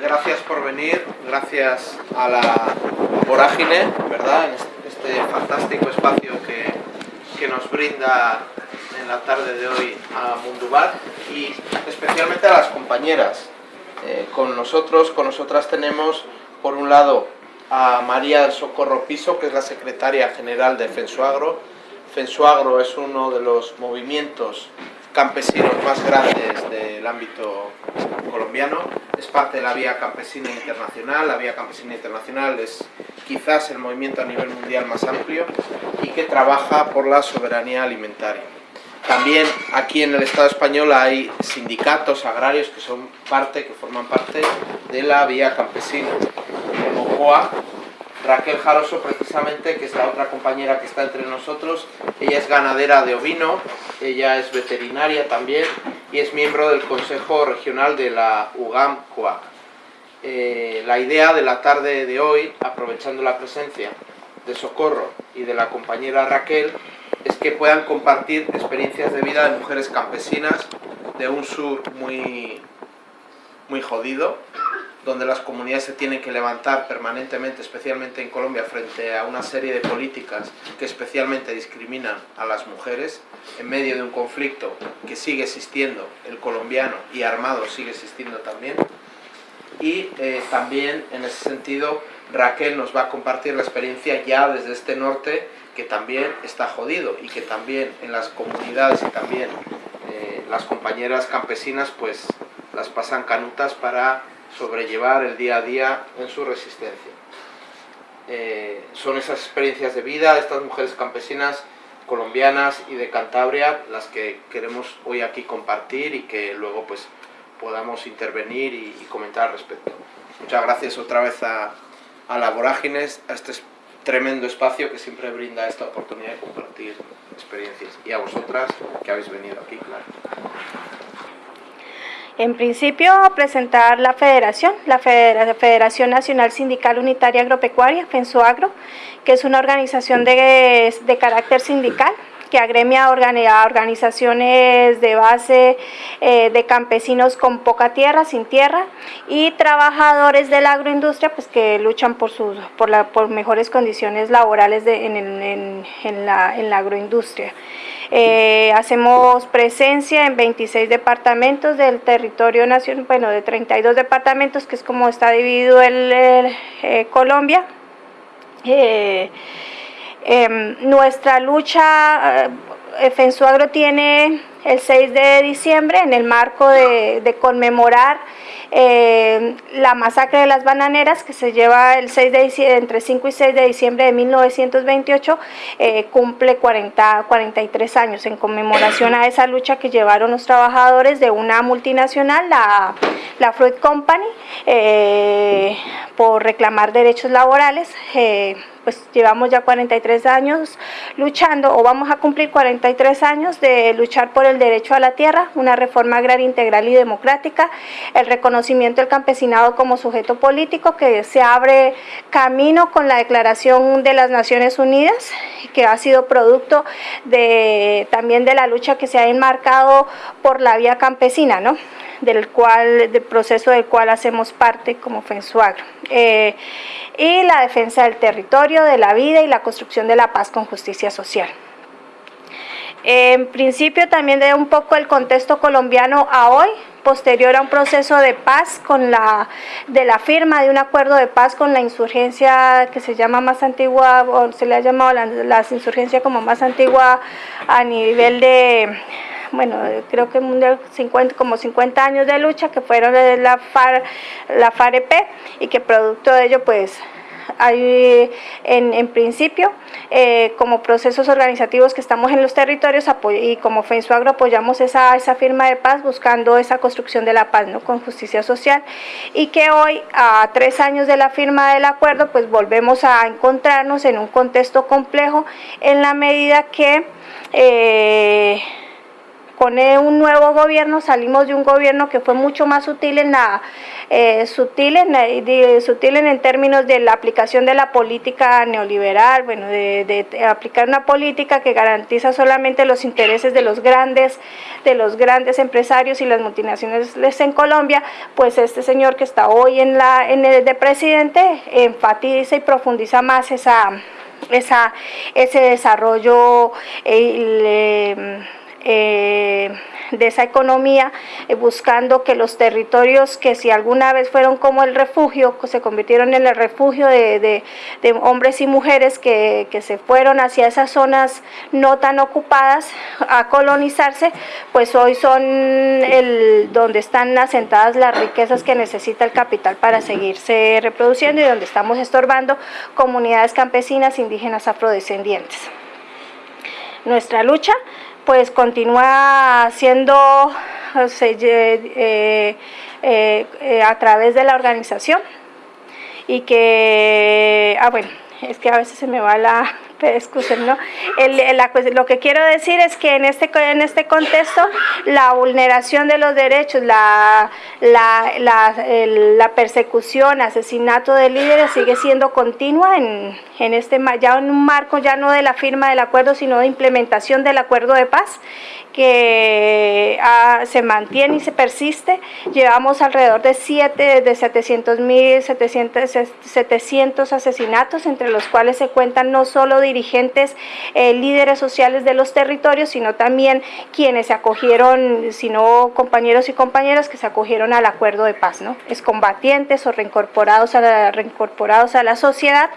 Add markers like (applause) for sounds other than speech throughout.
gracias por venir, gracias a la vorágine, ¿verdad? En este fantástico espacio que, que nos brinda en la tarde de hoy a Mundubat y especialmente a las compañeras. Eh, con nosotros, con nosotras tenemos por un lado a María Socorro Piso, que es la secretaria general de Fensuagro. Fensuagro es uno de los movimientos campesinos más grandes del ámbito colombiano, es parte de la Vía Campesina Internacional, la Vía Campesina Internacional es quizás el movimiento a nivel mundial más amplio y que trabaja por la soberanía alimentaria. También aquí en el Estado español hay sindicatos agrarios que son parte, que forman parte de la Vía Campesina, como COA, Raquel Jaroso, precisamente, que es la otra compañera que está entre nosotros, ella es ganadera de ovino, ella es veterinaria también y es miembro del Consejo Regional de la UGAM. Eh, la idea de la tarde de hoy, aprovechando la presencia de Socorro y de la compañera Raquel, es que puedan compartir experiencias de vida de mujeres campesinas de un sur muy, muy jodido, donde las comunidades se tienen que levantar permanentemente, especialmente en Colombia, frente a una serie de políticas que especialmente discriminan a las mujeres, en medio de un conflicto que sigue existiendo, el colombiano y armado sigue existiendo también. Y eh, también, en ese sentido, Raquel nos va a compartir la experiencia ya desde este norte, que también está jodido y que también en las comunidades y también eh, las compañeras campesinas pues las pasan canutas para sobrellevar el día a día en su resistencia. Eh, son esas experiencias de vida estas mujeres campesinas colombianas y de Cantabria las que queremos hoy aquí compartir y que luego pues podamos intervenir y, comentar al respecto. Muchas gracias otra vez a, a la Vorágines, a este tremendo espacio que siempre brinda esta oportunidad de compartir experiencias y a vosotras que habéis venido aquí, claro. En principio, presentar la federación, la Federación Nacional Sindical Unitaria Agropecuaria, FENSUAGRO, que es una organización de, carácter sindical que agremia a organizaciones de base eh, de campesinos con poca tierra, sin tierra, y trabajadores de la agroindustria pues, que luchan por, sus, por, la, por mejores condiciones laborales en, la, en la agroindustria. Eh, hacemos presencia en 26 departamentos del territorio nacional, bueno, de 32 departamentos, que es como está dividido el, eh, Colombia. Em, nuestra lucha, FENSUAGRO tiene el 6 de diciembre en el marco de, conmemorar eh, la masacre de las bananeras que se lleva el 6 de entre 5 y 6 de diciembre de 1928, eh, cumple 40, 43 años en conmemoración a esa lucha que llevaron los trabajadores de una multinacional, la, la Fruit Company, eh, por reclamar derechos laborales. Pues llevamos ya 43 años luchando o vamos a cumplir 43 años de luchar por el derecho a la tierra, una reforma agraria integral y democrática, el reconocimiento del campesinado como sujeto político que se abre camino con la declaración de las Naciones Unidas que ha sido producto de, también de la lucha que se ha enmarcado por la vía campesina, ¿no? del cual, del proceso del cual hacemos parte como FENSUAGRO. Eh, y la defensa del territorio, de la vida y la construcción de la paz con justicia social. En principio también de un poco el contexto colombiano a hoy, posterior a un proceso de paz con la de la firma de un acuerdo de paz con la insurgencia que se llama más antigua o se le ha llamado la, la insurgencia como más antigua a nivel de bueno, creo que mundial 50, como 50 años de lucha que fueron la FAR, la FAREP y que producto de ello pues en principio eh, como procesos organizativos que estamos en los territorios y como FENSUAGRO apoyamos esa, esa firma de paz buscando esa construcción de la paz ¿no? con justicia social y que hoy a tres años de la firma del acuerdo pues volvemos a encontrarnos en un contexto complejo en la medida que eh, con un nuevo gobierno salimos de un gobierno que fue mucho más sutil en la eh, sutil, en, sutil en, términos de la aplicación de la política neoliberal, bueno, de, aplicar una política que garantiza solamente los intereses de los grandes, de los grandes empresarios y las multinacionales en Colombia, pues este señor que está hoy en la en el de presidente enfatiza y profundiza más esa esa, ese desarrollo eh, eh, de esa economía, eh, buscando que los territorios que si alguna vez fueron como el refugio, se convirtieron en el refugio de, hombres y mujeres que, se fueron hacia esas zonas no tan ocupadas a colonizarse, pues hoy son el, donde están asentadas las riquezas que necesita el capital para seguirse reproduciendo y donde estamos estorbando comunidades campesinas, indígenas, afrodescendientes. Nuestra lucha pues continúa siendo eh, eh, a través de la organización y que, ah bueno, es que a veces se me va la, (laughs) ¿no? lo que quiero decir es que en este, en este contexto la vulneración de los derechos, la, la, la, persecución, asesinato de líderes sigue siendo continua en, en este, ya en un marco ya no de la firma del acuerdo, sino de implementación del acuerdo de paz que ah, se mantiene y se persiste. Llevamos alrededor de 7, de 700 mil, 700, asesinatos, entre los cuales se cuentan no solo dirigentes, eh, líderes sociales de los territorios, sino también quienes se acogieron, sino compañeros y compañeras que se acogieron al acuerdo de paz, ¿no? Es combatientes o reincorporados a reincorporados a la sociedad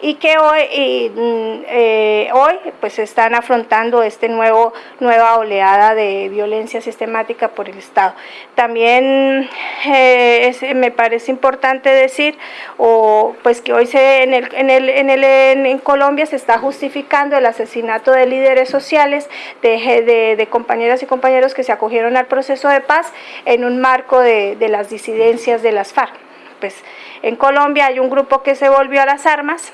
y que hoy, mm, eh, hoy pues están afrontando este nuevo, nueva oleada de violencia sistemática por el Estado. También eh, me parece importante decir o, pues que hoy se, en, el, en, el, en, el, en, Colombia se está justificando el asesinato de líderes sociales, de, de, de, compañeras y compañeros que se acogieron al proceso de paz en un marco de, de las disidencias de las FARC. Pues en Colombia hay un grupo que se volvió a las armas,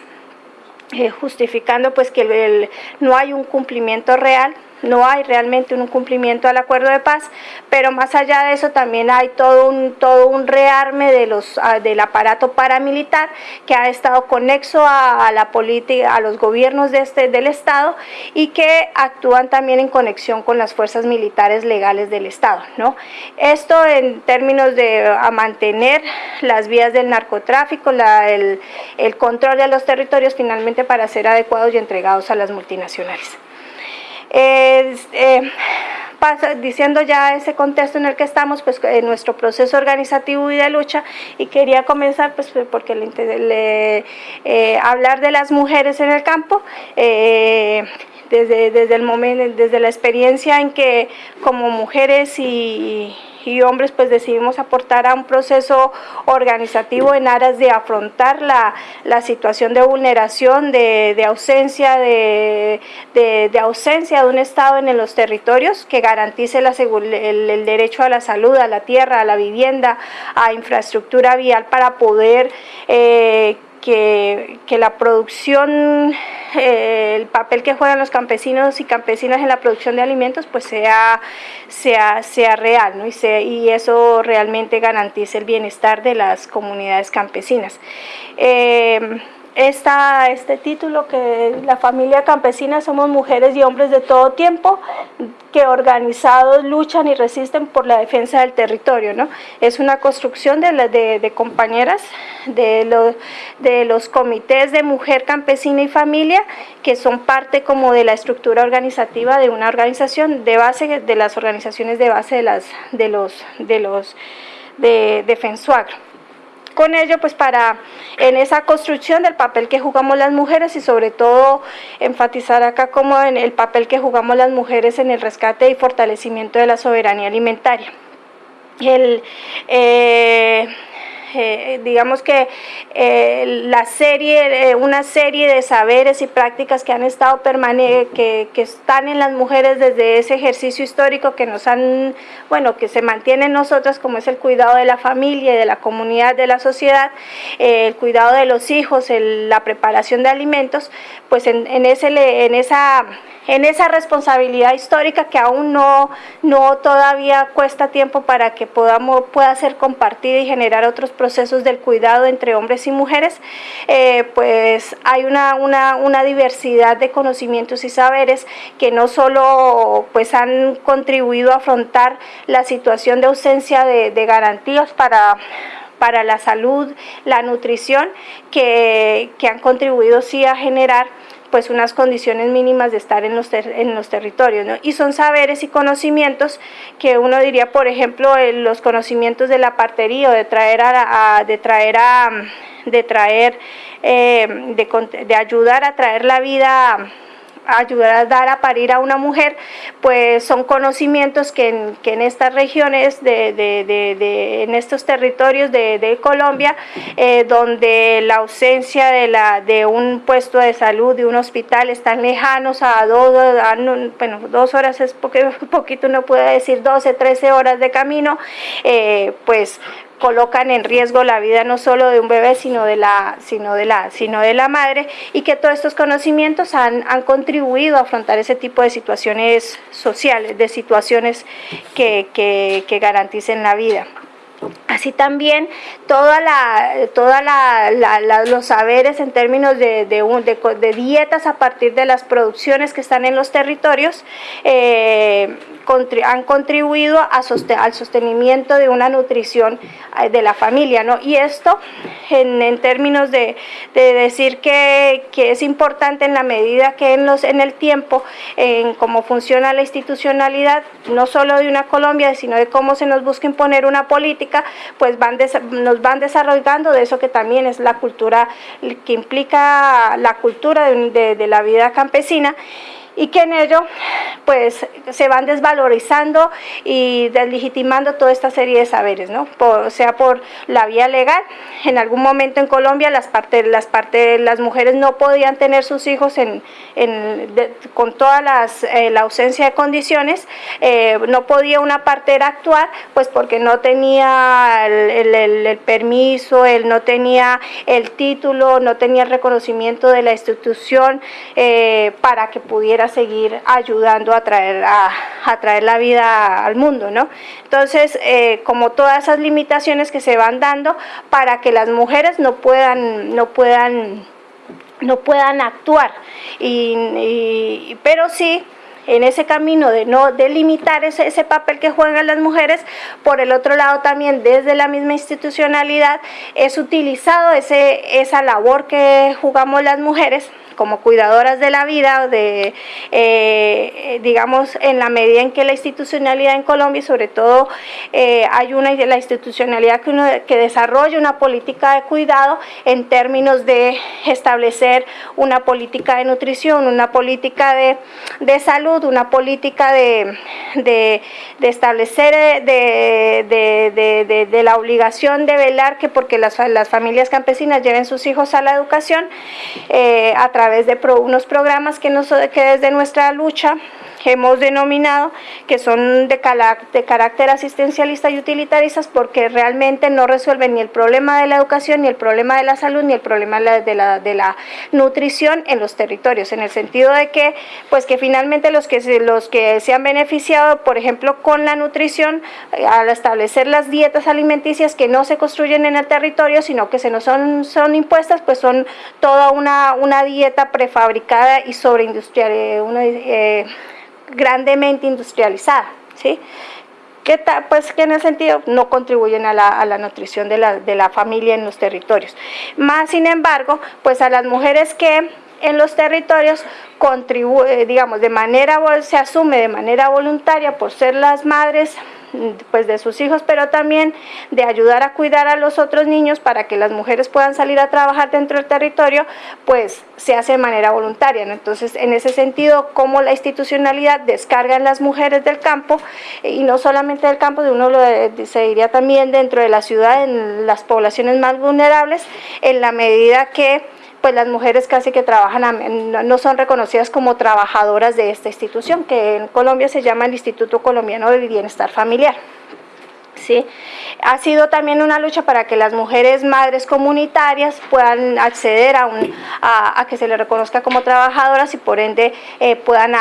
eh, justificando pues que no hay un cumplimiento real no hay realmente un cumplimiento al acuerdo de paz, pero más allá de eso también hay todo un, todo un rearme de los, ah, del aparato paramilitar que ha estado conexo a, la política, a los gobiernos de este, del Estado y que actúan también en conexión con las fuerzas militares legales del Estado. ¿no? Esto en términos de a mantener las vías del narcotráfico, el control de los territorios finalmente para ser adecuados y entregados a las multinacionales. Eh, diciendo ya ese contexto en el que estamos, pues en nuestro proceso organizativo y de lucha, y quería comenzar pues porque eh, hablar de las mujeres en el campo, eh, desde, desde el momento, desde la experiencia en que como mujeres y hombres pues decidimos aportar a un proceso organizativo en aras de afrontar la, situación de vulneración, de, ausencia, de, ausencia de un Estado en los territorios que garantice el, derecho a la salud, a la tierra, a la vivienda, a infraestructura vial para poder eh, que, la producción, eh, el papel que juegan los campesinos y campesinas en la producción de alimentos, pues sea, sea, sea real, ¿no? y, y eso realmente garantice el bienestar de las comunidades campesinas. Eh, esta, este título que la familia campesina somos mujeres y hombres de todo tiempo que organizados luchan y resisten por la defensa del territorio. ¿no? Es una construcción de, de, compañeras de los, de los comités de mujer campesina y familia que son parte como de la estructura organizativa de una organización de base, de las organizaciones de base de, las, de los, de los de, de con ello pues para en esa construcción del papel que jugamos las mujeres y sobre todo enfatizar acá como en el papel que jugamos las mujeres en el rescate y fortalecimiento de la soberanía alimentaria. El, eh, eh, digamos que eh, la serie, una serie de saberes y prácticas que han estado que, que están en las mujeres desde ese ejercicio histórico que nos han, bueno, que se mantiene en nosotras, como es el cuidado de la familia de la comunidad, de la sociedad, el cuidado de los hijos, la preparación de alimentos, pues en, en, ese, en esa en esa responsabilidad histórica que aún no, no todavía cuesta tiempo para que podamos, pueda ser compartida y generar otros procesos del cuidado entre hombres y mujeres, eh, pues hay una, una, diversidad de conocimientos y saberes que no solo pues han contribuido a afrontar la situación de ausencia de, de garantías para para la salud, la nutrición, que, que han contribuido sí a generar pues unas condiciones mínimas de estar en los, en los territorios, ¿no? Y son saberes y conocimientos que uno diría, por ejemplo, los conocimientos de la partería o de traer a, de traer a, de traer, eh, de ayudar a traer la vida ayudar a dar a parir a una mujer, pues son conocimientos que en, que en estas regiones, de, de, de, en estos territorios de, Colombia, eh, donde la ausencia de, la, de un puesto de salud, de un hospital, están lejanos a dos, bueno, dos horas es porque (laughs) poquito uno puede decir 12, 13 horas de camino, eh, pues colocan en riesgo la vida no solo de un bebé, sino de la, sino de la, sino de la madre, y que todos estos conocimientos han, han contribuido a afrontar ese tipo de situaciones sociales, de situaciones que, que, garanticen la vida. Así también toda la, la, los saberes en términos de, de, dietas a partir de las producciones que están en los territorios eh, han contribuido a al sostenimiento de una nutrición eh, de la familia. ¿no? Y esto en, términos de, decir que, es importante en la medida que en, el tiempo, en cómo funciona la institucionalidad, no solo de una Colombia, sino de cómo se nos busca imponer una política, pues nos van desarrollando de eso que también es la cultura, que implica la cultura de la vida campesina y que en ello pues se van desvalorizando y deslegitimando toda esta serie de saberes, ¿no? Sea por la vía legal, en algún momento en Colombia las partes, las partes, las mujeres no podían tener sus hijos en, con toda eh, la ausencia de condiciones, eh, no podía una partera actuar, pues porque no tenía el, el, permiso, él no tenía el título, no tenía el reconocimiento de la institución eh, para que pudiera seguir ayudando a traer, a, traer la vida al mundo, ¿no? Entonces, eh, como todas esas limitaciones que se van dando para que las mujeres no puedan, no puedan, no puedan actuar, y, pero sí en ese camino de no delimitar ese, ese, papel que juegan las mujeres, por el otro lado también desde la misma institucionalidad es utilizado ese, esa labor que jugamos las mujeres como cuidadoras de la vida, de, eh, digamos, en la medida en que la institucionalidad en Colombia, sobre todo eh, hay una la institucionalidad que, uno, que desarrolla una política de cuidado en términos de establecer una política de nutrición, una política de, de salud, una política de, de, de establecer eh, de, de, la obligación de velar que porque las, las familias campesinas lleven sus hijos a la educación a través de unos programas que, nos, que desde nuestra lucha hemos denominado que son de, carácter asistencialista y utilitaristas porque realmente no resuelven ni el problema de la educación, ni el problema de la salud, ni el problema de la, nutrición en los territorios, en el sentido de que, pues que finalmente los que, se, los que se han beneficiado, por ejemplo, con la nutrición, eh, al establecer las dietas alimenticias que no se construyen en el territorio, sino que se nos son, son impuestas, pues son toda una, una dieta prefabricada y sobreindustrial, eh, eh, grandemente industrializada, ¿sí? que, pues, que en el sentido no contribuyen a la, a la nutrición de la, de la, familia en los territorios. Más sin embargo, pues a las mujeres que en los territorios contribuye, digamos, de manera, se asume de manera voluntaria por ser las madres pues de sus hijos, pero también de ayudar a cuidar a los otros niños para que las mujeres puedan salir a trabajar dentro del territorio, pues se hace de manera voluntaria. Entonces, en ese sentido, como la institucionalidad descarga en las mujeres del campo, y no solamente del campo, de uno lo, se diría también dentro de la ciudad, en las poblaciones más vulnerables, en la medida que pues las mujeres casi que trabajan, no son reconocidas como trabajadoras de esta institución, que en Colombia se llama el Instituto Colombiano de Bienestar Familiar. ¿Sí? Ha sido también una lucha para que las mujeres madres comunitarias puedan acceder a, un, a, que se les reconozca como trabajadoras y por ende eh, puedan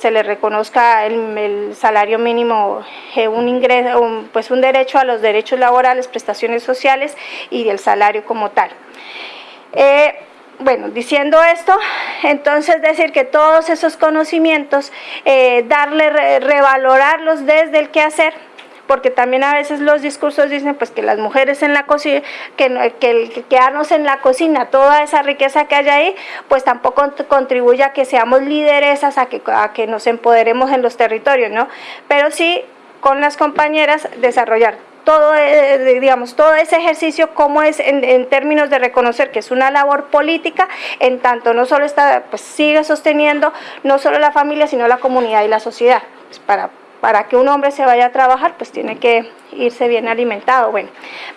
se les reconozca el, salario mínimo, eh, un ingreso, pues un derecho a los derechos laborales, prestaciones sociales y el salario como tal. Eh, bueno, diciendo esto, entonces decir que todos esos conocimientos, eh, darle, revalorarlos desde el quehacer, porque también a veces los discursos dicen pues que las mujeres en la cocina, que, que quedarnos en la cocina, toda esa riqueza que hay ahí, pues tampoco contribuye a que seamos lideresas, a a que nos empoderemos en los territorios, ¿no? Pero sí con las compañeras desarrollar todo, eh, digamos, todo ese ejercicio, como es en, términos de reconocer que es una labor política, en tanto no solo está, pues sigue sosteniendo no solo la familia, sino la comunidad y la sociedad, pues, para para que un hombre se vaya a trabajar, pues tiene que irse bien alimentado, bueno.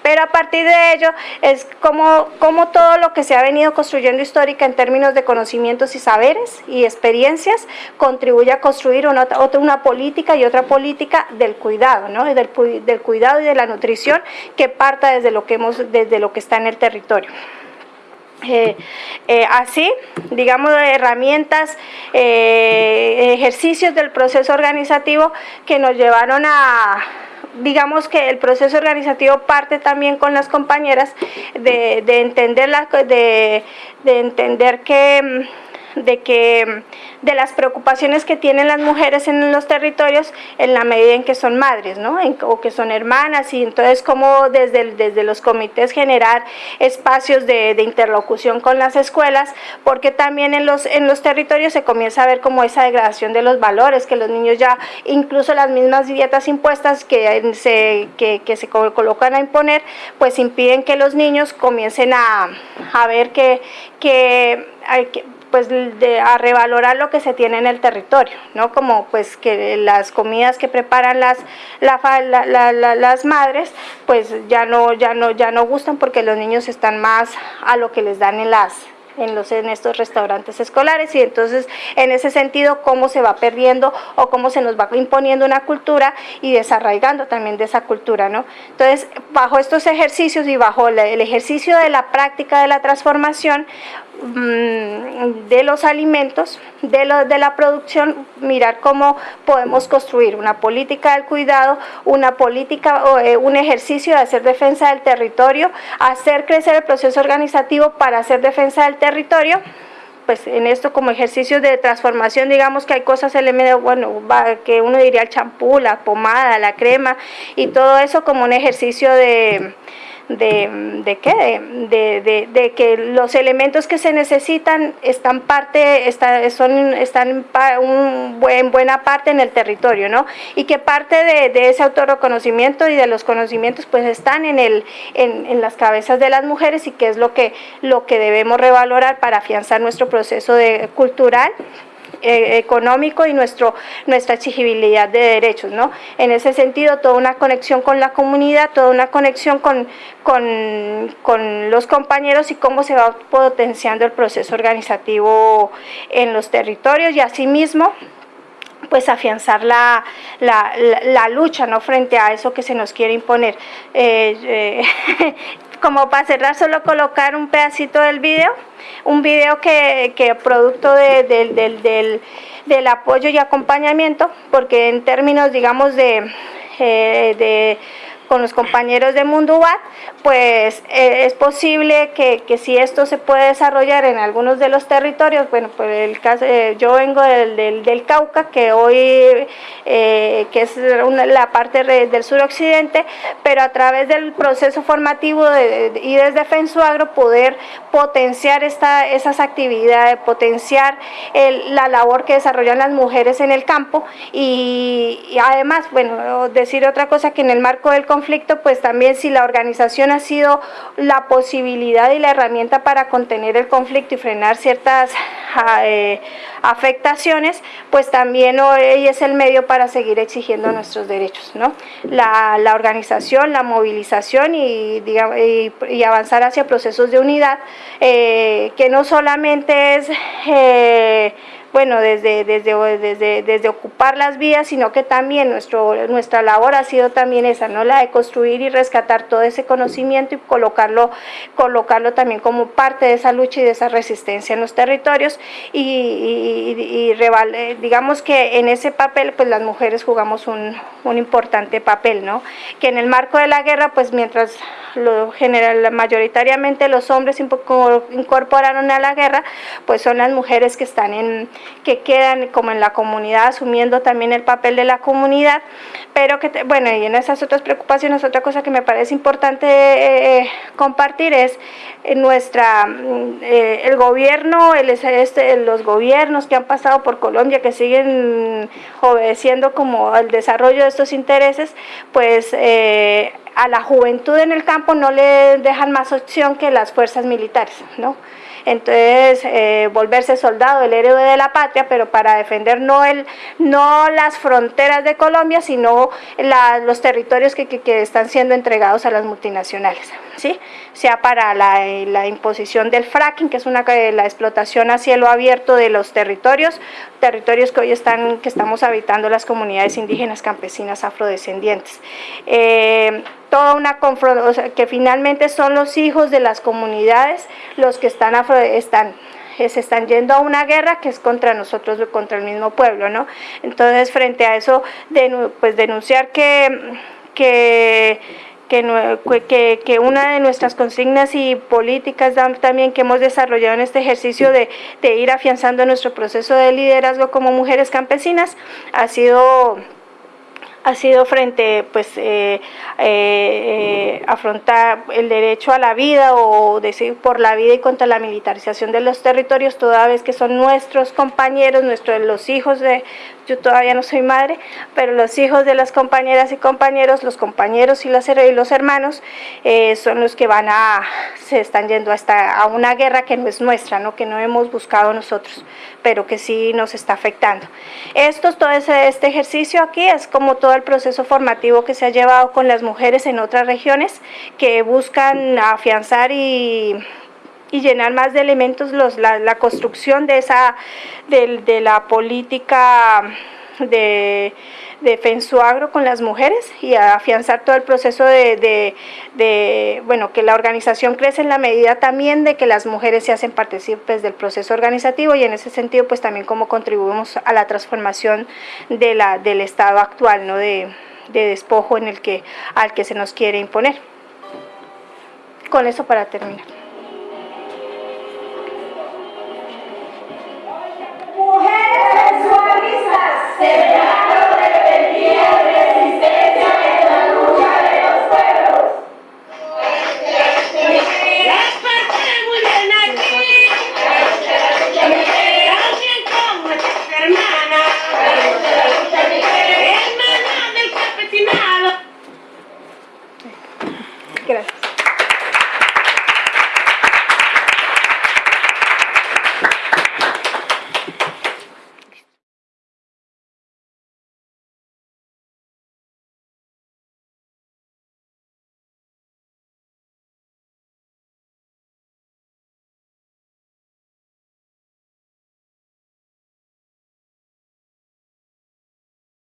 Pero a partir de ello es como, como todo lo que se ha venido construyendo histórica en términos de conocimientos y saberes y experiencias contribuye a construir una, otra, una política y otra política del cuidado, ¿no? Del, cuidado y de la nutrición que parta desde lo que, hemos, desde lo que está en el territorio. Eh, eh, así, digamos, herramientas, eh, ejercicios del proceso organizativo que nos llevaron a, digamos que el proceso organizativo parte también con las compañeras de, entender, la, de entender que de que de las preocupaciones que tienen las mujeres en los territorios en la medida en que son madres, ¿no? o que son hermanas y entonces como desde, desde los comités generar espacios de, interlocución con las escuelas, porque también en los, en los territorios se comienza a ver como esa degradación de los valores, que los niños ya, incluso las mismas dietas impuestas que se, que, se colocan a imponer, pues impiden que los niños comiencen a, a ver que, que, que pues de, a revalorar lo que se tiene en el territorio, ¿no? Como pues que las comidas que preparan las, las madres, pues ya no, ya, no, ya no gustan porque los niños están más a lo que les dan en las en, los, en estos restaurantes escolares y entonces en ese sentido cómo se va perdiendo o cómo se nos va imponiendo una cultura y desarraigando también de esa cultura, ¿no? Entonces, bajo estos ejercicios y bajo el ejercicio de la práctica de la transformación, de los alimentos, de, lo, de la producción, mirar cómo podemos construir una política del cuidado, una política, eh, un ejercicio de hacer defensa del territorio, hacer crecer el proceso organizativo para hacer defensa del territorio, pues en esto como ejercicio de transformación, digamos que hay cosas, elementos, bueno, que uno diría el champú, la pomada, la crema y todo eso como un ejercicio de de, de qué, de, de, que los elementos que se necesitan están parte, está, son, están un buen, buena parte en el territorio, ¿no? Y que parte de, ese autorreconocimiento y de los conocimientos pues están en, el, en, en, las cabezas de las mujeres y que es lo que, lo que debemos revalorar para afianzar nuestro proceso cultural eh, económico y nuestro, nuestra exigibilidad de derechos. ¿no? En ese sentido, toda una conexión con la comunidad, toda una conexión con, con, con los compañeros y cómo se va potenciando el proceso organizativo en los territorios y asimismo pues afianzar la, la, lucha ¿no? frente a eso que se nos quiere imponer. Eh, eh, (laughs) como para cerrar, solo colocar un pedacito del video, un video que, que producto de, del, del, apoyo y acompañamiento, porque en términos, digamos, de, eh, de con los compañeros de Mundubat, pues eh, es posible que, que, si esto se puede desarrollar en algunos de los territorios, bueno, pues el caso, eh, yo vengo del, del, Cauca, que hoy, eh, que es la parte del suroccidente, pero a través del proceso formativo y desde Fensuagro poder potenciar esta, esas actividades, potenciar la labor que desarrollan las mujeres en el campo y, y además, bueno, decir otra cosa que en el marco del conflicto, pues también si la organización ha sido la posibilidad y la herramienta para contener el conflicto y frenar ciertas eh, afectaciones, pues también hoy es el medio para seguir exigiendo nuestros derechos, ¿no? La, organización, la movilización y, avanzar hacia procesos de unidad, eh, que no solamente es... Eh, bueno, desde, desde, desde, desde ocupar las vías, sino que también nuestro, nuestra labor ha sido también esa, ¿no? la de construir y rescatar todo ese conocimiento y colocarlo, colocarlo también como parte de esa lucha y de esa resistencia en los territorios y, y, y, y digamos que en ese papel pues las mujeres jugamos un, un importante papel, ¿no? que en el marco de la guerra pues mientras lo general, mayoritariamente los hombres incorporaron a la guerra, pues son las mujeres que están en, que quedan como en la comunidad, asumiendo también el papel de la comunidad, pero que, bueno, y en esas otras preocupaciones, otra cosa que me parece importante eh, compartir es eh, nuestra, eh, el gobierno, este, los gobiernos que han pasado por Colombia, que siguen obedeciendo como el desarrollo de estos intereses, pues eh, a la juventud en el campo no le dejan más opción que las fuerzas militares, ¿no? Entonces eh, volverse soldado, el héroe de la patria, pero para defender no, el, no las fronteras de Colombia, sino la, los territorios que, que, están siendo entregados a las multinacionales, ¿sí? sea para la, la imposición del fracking, que es una, la explotación a cielo abierto de los territorios, territorios que hoy están, que estamos habitando las comunidades indígenas, campesinas, afrodescendientes. Eh, toda una o sea, que finalmente son los hijos de las comunidades los que están, afro, están se están yendo a una guerra que es contra nosotros, contra el mismo pueblo, ¿no? Entonces, frente a eso, pues denunciar que, que que, que, una de nuestras consignas y políticas también que hemos desarrollado en este ejercicio de, de ir afianzando nuestro proceso de liderazgo como mujeres campesinas ha sido ha sido frente pues eh, eh, eh, afrontar el derecho a la vida o decir por la vida y contra la militarización de los territorios toda vez que son nuestros compañeros, nuestros los hijos de yo todavía no soy madre, pero los hijos de las compañeras y compañeros, los compañeros y, las, y los hermanos eh, son los que van a, se están yendo hasta a una guerra que no es nuestra, ¿no? que no hemos buscado nosotros, pero que sí nos está afectando. Esto, todo este ejercicio aquí es como todo el proceso formativo que se ha llevado con las mujeres en otras regiones que buscan afianzar y llenar más de elementos los, la, la construcción de esa de, de la política de, de Fensuagro con las mujeres y a afianzar todo el proceso de, bueno, que la organización crece en la medida también de que las mujeres se hacen partícipes del proceso organizativo y en ese sentido pues también como contribuimos a la transformación de la, del estado actual, ¿no? de, de despojo en el que, al que se nos quiere imponer. Con eso para terminar. seja.